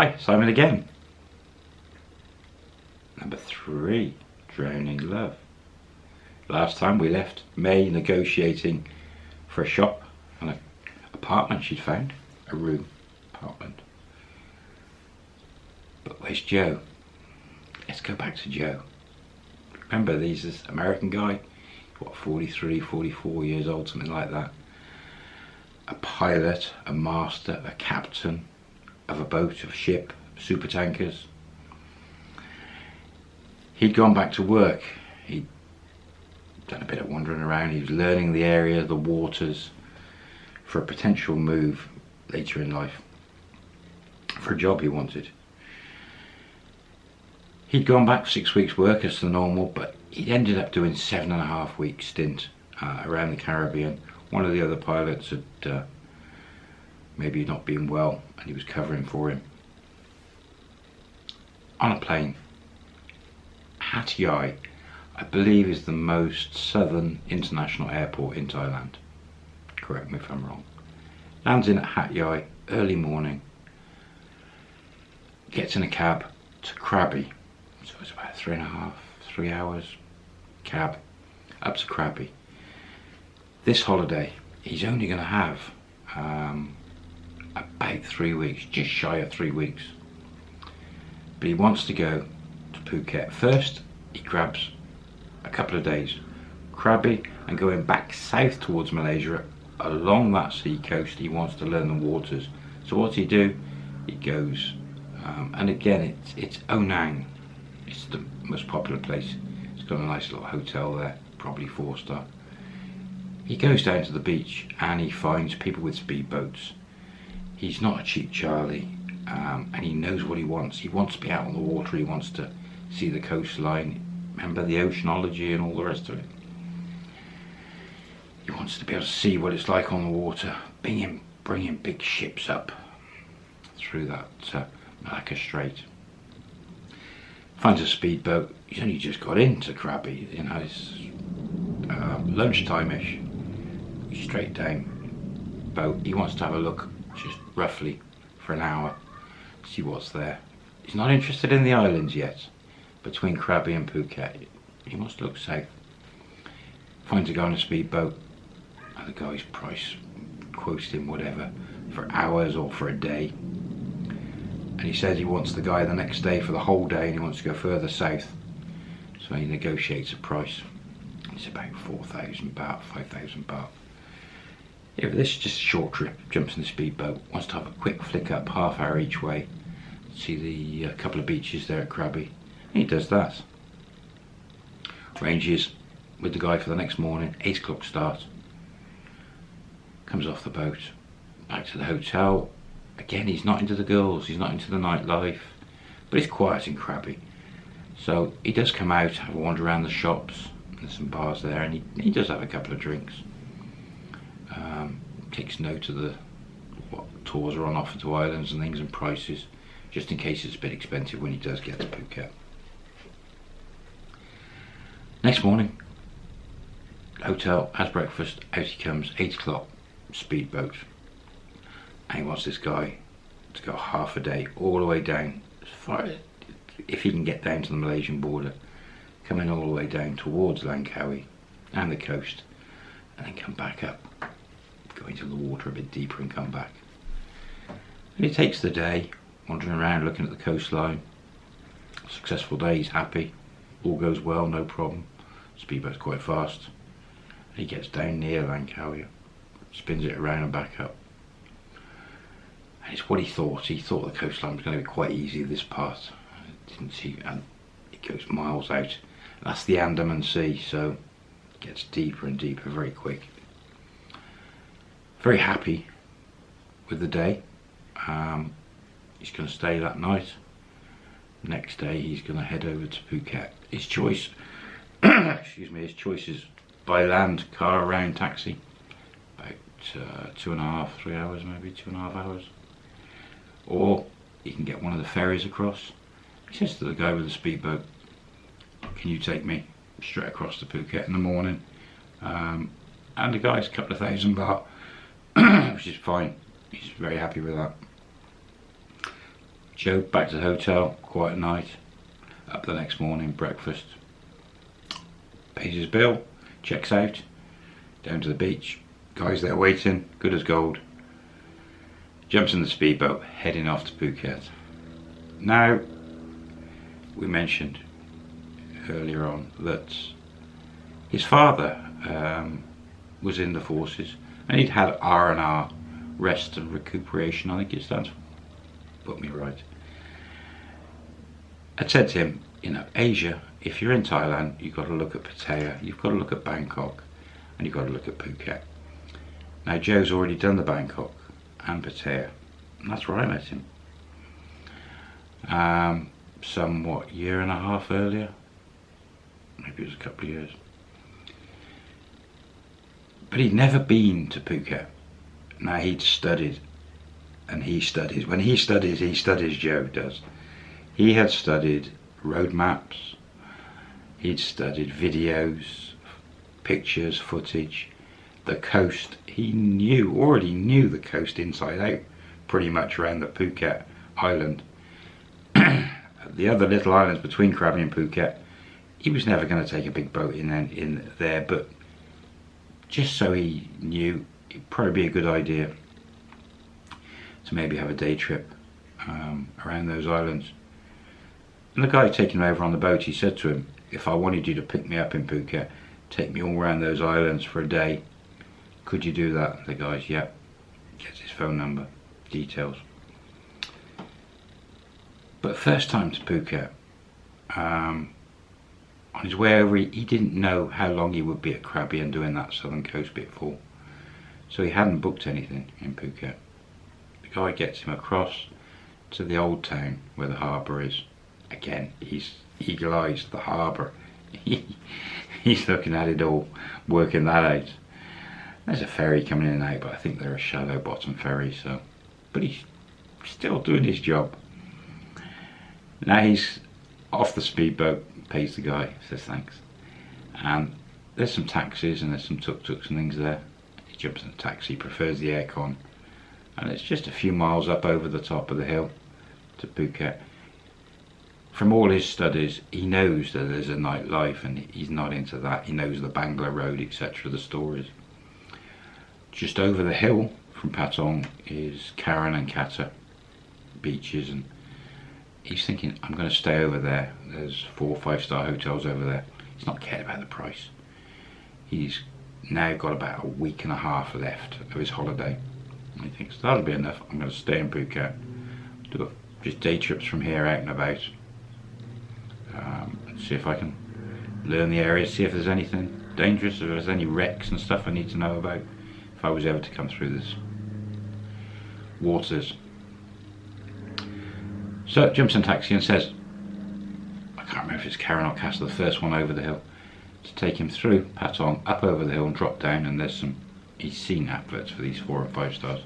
Hi, Simon again. Number three, Drowning Love. Last time we left May negotiating for a shop and an apartment she'd found, a room apartment. But where's Joe? Let's go back to Joe. Remember, he's this American guy, what, 43, 44 years old, something like that. A pilot, a master, a captain of a boat, of a ship, super tankers. He'd gone back to work. He'd done a bit of wandering around. He was learning the area, the waters, for a potential move later in life, for a job he wanted. He'd gone back six weeks work as the normal, but he ended up doing seven and a half week stint uh, around the Caribbean. One of the other pilots had uh, maybe not been well and he was covering for him. On a plane, Hat Yai, I believe is the most southern international airport in Thailand. Correct me if I'm wrong. Lands in at Hat Yai, early morning, gets in a cab to Krabi, so it's about three and a half, three hours cab up to Krabi. This holiday, he's only going to have um, about three weeks, just shy of three weeks. But he wants to go to Phuket. First, he grabs a couple of days, Krabi, and going back south towards Malaysia along that sea coast. He wants to learn the waters. So what's he do? He goes, um, and again, it's it's Ao Nang. It's the most popular place. It's got a nice little hotel there, probably four star. He goes down to the beach and he finds people with speedboats he's not a cheap Charlie um, and he knows what he wants. He wants to be out on the water, he wants to see the coastline, remember the oceanology and all the rest of it. He wants to be able to see what it's like on the water, bringing, bringing big ships up through that uh, Malacca Strait. Finds a speedboat, he's only just got into Krabi, you know, it's uh, lunchtime-ish, straight down boat. He wants to have a look roughly for an hour, see what's there. He's not interested in the islands yet, between Krabi and Phuket. He must look south. Finds a guy on a speedboat, and the guy's price quotes him whatever, for hours or for a day. And he says he wants the guy the next day for the whole day and he wants to go further south. So he negotiates a price. It's about 4,000 baht, 5,000 baht. Yeah, this is just a short trip, jumps in the speedboat, wants to have a quick flick up, half hour each way, see the uh, couple of beaches there at Krabi. He does that. Ranges with the guy for the next morning, 8 o'clock start. Comes off the boat, back to the hotel. Again, he's not into the girls, he's not into the nightlife, but it's quiet in Krabi. So he does come out, have a wander around the shops, there's some bars there, and he, he does have a couple of drinks um, takes note of the what tours are on offer to islands and things and prices just in case it's a bit expensive when he does get to Phuket. Next morning, hotel, has breakfast, out he comes, 8 o'clock, speedboat. And he wants this guy to go half a day, all the way down, as far if he can get down to the Malaysian border, coming all the way down towards Langkawi and the coast, and then come back up go into the water a bit deeper and come back. And he takes the day, wandering around looking at the coastline. Successful day, he's happy, all goes well, no problem. Speedboat's quite fast. He gets down near Langkawi, spins it around and back up. And it's what he thought. He thought the coastline was going to be quite easy this part. Didn't see, and it goes miles out. That's the Andaman Sea, so it gets deeper and deeper very quick very happy with the day. Um, he's going to stay that night. Next day he's going to head over to Phuket. His choice, excuse me, his choice is by land, car, around, taxi. About uh, two and a half, three hours maybe, two and a half hours. Or he can get one of the ferries across. He says to the guy with the speedboat, can you take me straight across to Phuket in the morning? Um, and the guy's a couple of thousand baht which is fine. He's very happy with that. Joe back to the hotel, quiet night. Up the next morning, breakfast. Pays his bill, checks out, down to the beach. Guys there waiting, good as gold. Jumps in the speedboat, heading off to Phuket. Now, we mentioned earlier on that his father um, was in the forces and he'd had R&R, rest and recuperation, I think it stands for. Put me right. I said to him, you know, Asia, if you're in Thailand, you've got to look at Pattaya, you've got to look at Bangkok, and you've got to look at Phuket. Now Joe's already done the Bangkok and Pattaya, and that's where I met him. Um, some, what, year and a half earlier? Maybe it was a couple of years. But he'd never been to Phuket. Now he'd studied, and he studies. When he studies, he studies, Joe does. He had studied road maps, he'd studied videos, pictures, footage, the coast. He knew, already knew the coast inside out, pretty much around the Phuket island. the other little islands between Krabi and Phuket, he was never going to take a big boat in, in there, but just so he knew, it'd probably be a good idea to maybe have a day trip um, around those islands. And the guy taking him over on the boat, he said to him, if I wanted you to pick me up in Phuket, take me all around those islands for a day, could you do that? The guy's, yeah. Gets his phone number, details. But first time to Phuket, um, on his way over, he, he, didn't know how long he would be at Krabi and doing that southern coast bit for. So he hadn't booked anything in Phuket. The guy gets him across to the old town where the harbour is again, he's eagle eyes, the harbour. he's looking at it all, working that out. There's a ferry coming in and out, but I think they're a shallow bottom ferry, so. But he's still doing his job. Now he's off the speedboat, pays the guy, says thanks. And there's some taxis and there's some tuk-tuks and things there. He jumps in a taxi, prefers the aircon. And it's just a few miles up over the top of the hill to Phuket from all his studies, he knows that there's a nightlife and he's not into that. He knows the Bangla Road, etc., the stories. Just over the hill from Patong is Karon and Kata beaches and he's thinking, I'm going to stay over there. There's four or five star hotels over there. He's not cared about the price. He's now got about a week and a half left of his holiday. And he thinks, that'll be enough. I'm going to stay in Phuket. Do just day trips from here out and about um, see if I can learn the area, see if there's anything dangerous, if there's any wrecks and stuff I need to know about if I was ever to come through this waters. So jumps in taxi and says, I can't remember if it's Karon or Castle, the first one over the hill, to take him through Patong, up over the hill and drop down and there's some, he's seen adverts for these four and five stars.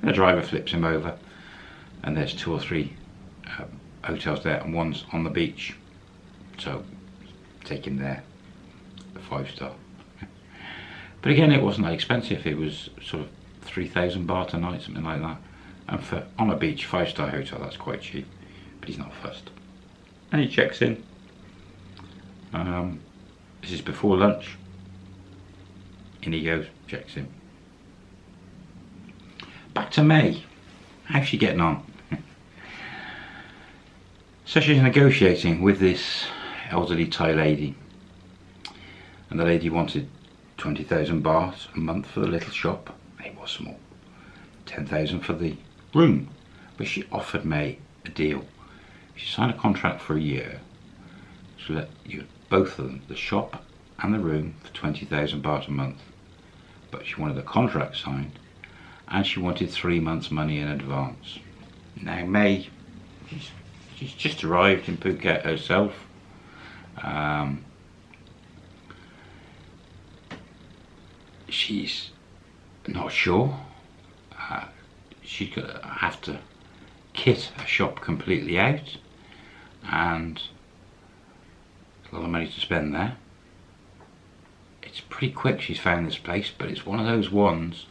And the driver flips him over and there's two or three uh, hotels there and one's on the beach. So take him there the five star. But again it wasn't that expensive. It was sort of 3,000 baht a night something like that. And for on a beach five star hotel that's quite cheap but he's not fussed and he checks in. Um, this is before lunch. In he goes checks in. Back to May. How's she getting on? So she's negotiating with this elderly Thai lady. And the lady wanted 20,000 baht a month for the little shop. It was small. 10,000 for the room. But she offered me a deal she signed a contract for a year so that you both of them the shop and the room for 20,000 baht a month. But she wanted a contract signed and she wanted three months money in advance. Now May she's, she's just arrived in Phuket herself. Um, she's not sure. Uh, she's going to have to kit a shop completely out and a lot of money to spend there. It's pretty quick she's found this place, but it's one of those ones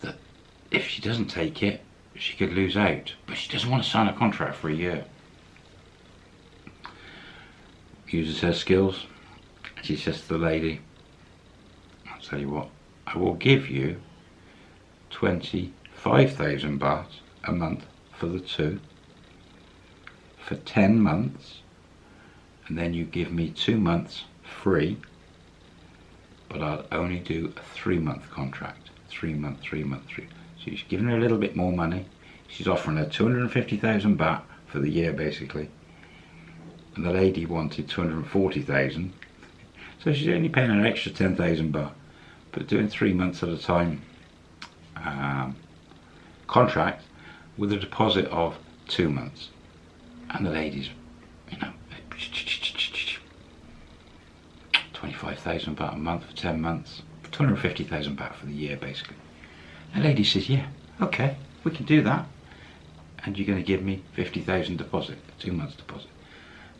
that if she doesn't take it, she could lose out, but she doesn't want to sign a contract for a year. Uses her skills, and she says to the lady, I'll tell you what, I will give you 25,000 baht a month for the two for 10 months and then you give me two months free but I'll only do a three month contract. Three month three month three. So she's giving her a little bit more money. She's offering her 250,000 baht for the year basically. And the lady wanted 240,000 so she's only paying an extra 10,000 baht but doing three months at a time um, contract with a deposit of two months and the ladies you know 25,000 baht a month for 10 months 250,000 baht for the year basically. The lady says yeah okay we can do that. And you're going to give me 50,000 deposit two months deposit?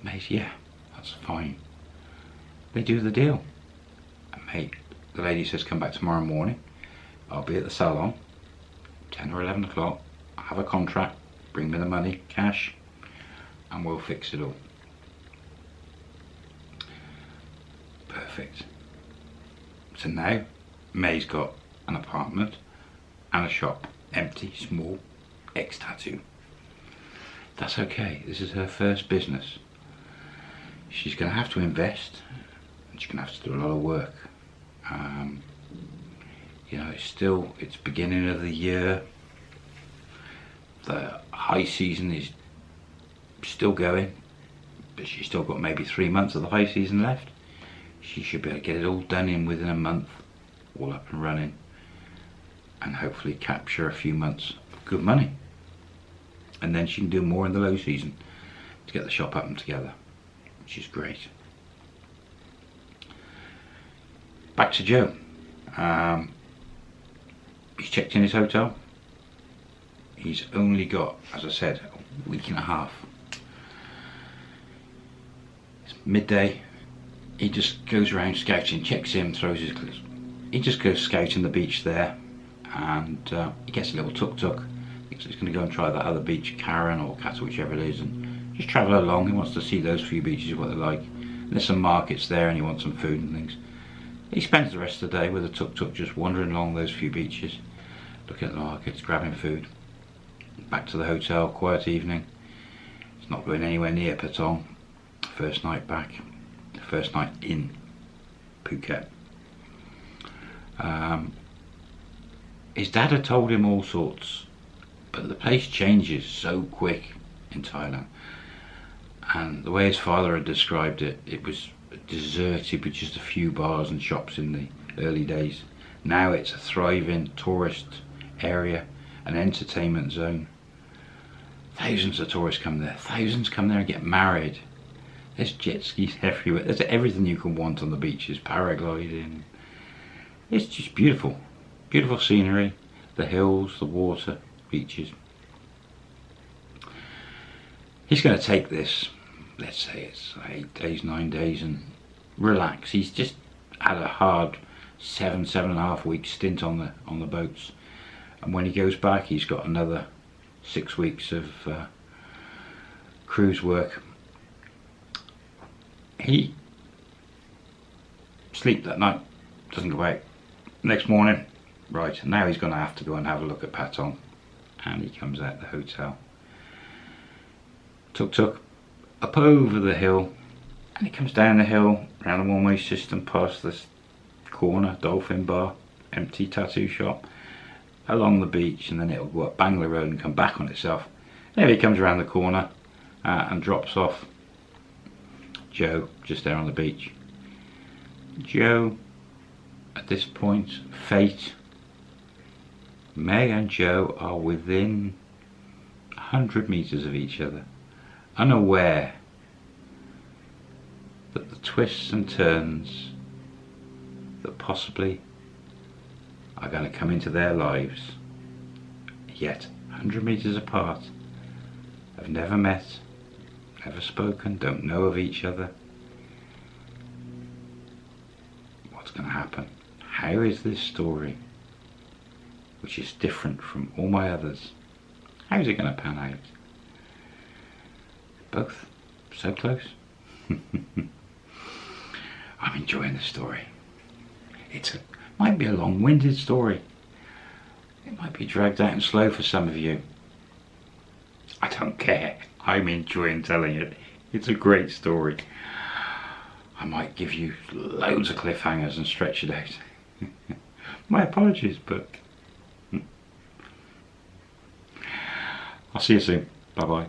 Mate yeah that's fine. They do the deal. And mate the lady says come back tomorrow morning. I'll be at the salon 10 or 11 o'clock. Have a contract. Bring me the money cash and we'll fix it all. Perfect. So now May's got an apartment and a shop empty small X tattoo that's okay. This is her first business. She's gonna have to invest and she's gonna have to do a lot of work. Um, you know it's still it's beginning of the year. The high season is still going but she's still got maybe three months of the high season left. She should be able to get it all done in within a month all up and running and hopefully capture a few months of good money. And then she can do more in the low season to get the shop up and together which is great. Back to Joe. Um, he's checked in his hotel. He's only got as I said a week and a half midday he just goes around scouting checks in throws his clothes. He just goes scouting the beach there and uh, he gets a little tuk-tuk. Thinks he's going to go and try that other beach Karon or Castle whichever it is and just travel along. He wants to see those few beaches what they're like. And there's some markets there and he wants some food and things. He spends the rest of the day with a tuk-tuk just wandering along those few beaches looking at the markets grabbing food. Back to the hotel quiet evening. It's not going anywhere near Patong first night back first night in Phuket um, his dad had told him all sorts, but the place changes so quick in Thailand. And the way his father had described it, it was deserted with just a few bars and shops in the early days. Now it's a thriving tourist area, an entertainment zone. Thousands of tourists come there. Thousands come there and get married. There's jet skis everywhere. There's everything you can want on the beaches. Paragliding, it's just beautiful. Beautiful scenery, the hills, the water, beaches. He's going to take this, let's say it's eight days, nine days and relax. He's just had a hard seven, seven and a half week stint on the on the boats. And when he goes back, he's got another six weeks of uh, cruise work. He sleep that night, doesn't go out next morning right now he's going to have to go and have a look at Patong. And he comes out the hotel. Tuk tuk up over the hill. And he comes down the hill around the one-way system past this corner dolphin bar empty tattoo shop along the beach and then it'll go up Bangla Road and come back on itself. There he comes around the corner uh, and drops off Joe just there on the beach. Joe at this point, fate, May and Joe are within 100 metres of each other, unaware that the twists and turns that possibly are going to come into their lives, yet 100 metres apart, have never met, never spoken, don't know of each other. What's going to happen? how is this story, which is different from all my others, How's it going to pan out? Both so close. I'm enjoying the story. It might be a long-winded story. It might be dragged out and slow for some of you. I don't care. I'm enjoying telling it. It's a great story. I might give you loads of cliffhangers and stretch it out. My apologies, but I'll see you soon. Bye bye.